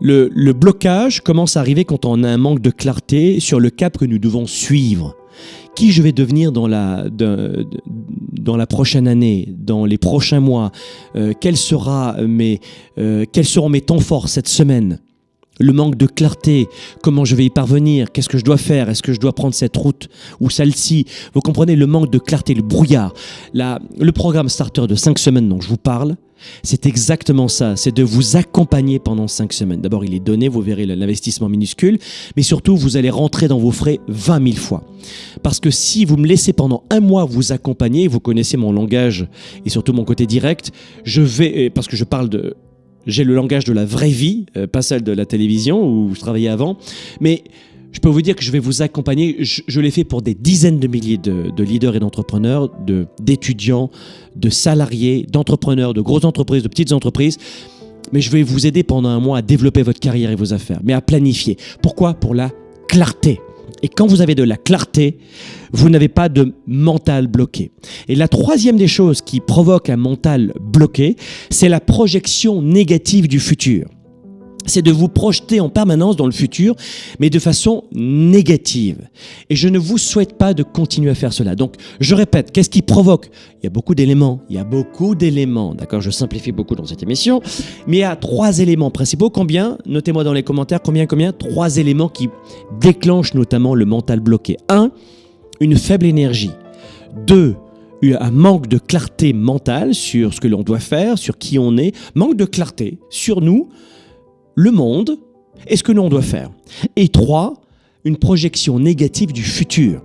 Le, blocage commence à arriver quand on a un manque de clarté sur le cap que nous devons suivre. Qui je vais devenir dans la, dans la prochaine année, dans les prochains mois? Euh, sera mes, euh, Quels seront mes temps forts cette semaine? Le manque de clarté, comment je vais y parvenir, qu'est-ce que je dois faire, est-ce que je dois prendre cette route ou celle-ci? Vous comprenez le manque de clarté, le brouillard. La- le programme Starter de 5 semaines dont je vous parle, c'est exactement ça, c'est de vous accompagner pendant 5 semaines. D'abord, il est donné, vous verrez l'investissement minuscule, mais surtout, vous allez rentrer dans vos frais 20 000 fois. Parce que si vous me laissez pendant un mois vous accompagner, vous connaissez mon langage et surtout mon côté direct, je vais, parce que je parle de j'ai le langage de la vraie vie, euh, pas celle de la télévision où je travaillais avant. Mais je peux vous dire que je vais vous accompagner. Je, l'ai fait pour des dizaines de milliers de, de leaders et d'entrepreneurs, de- d'étudiants, de, salariés, d'entrepreneurs, de grosses entreprises, de petites entreprises. Mais je vais vous aider pendant un mois à développer votre carrière et vos affaires, mais à planifier. Pourquoi? Pour la clarté. Et quand vous avez de la clarté, vous n'avez pas de mental bloqué. Et la troisième des choses qui provoque un mental bloqué, c'est la projection négative du futur. C'est de vous projeter en permanence dans le futur, mais de façon négative. Et je ne vous souhaite pas de continuer à faire cela. Donc, je répète, qu'est-ce qui provoque? Il y a beaucoup d'éléments, il y a beaucoup d'éléments, d'accord Je simplifie beaucoup dans cette émission, mais il y a trois éléments principaux. Combien? Notez-moi dans les commentaires, combien, combien? Trois éléments qui déclenchent notamment le mental bloqué. Un, une faible énergie. Deux, un manque de clarté mentale sur ce que l'on doit faire, sur qui on est, manque de clarté sur nous, le monde et ce que l'on doit faire. Et trois, une projection négative du futur.